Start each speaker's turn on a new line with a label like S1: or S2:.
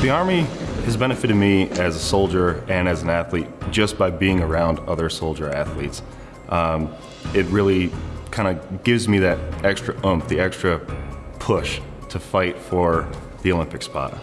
S1: The Army has benefited me as a soldier and as an athlete just by being around other soldier athletes. Um, it really kind of gives me that extra oomph, the extra push to fight for the Olympic spot.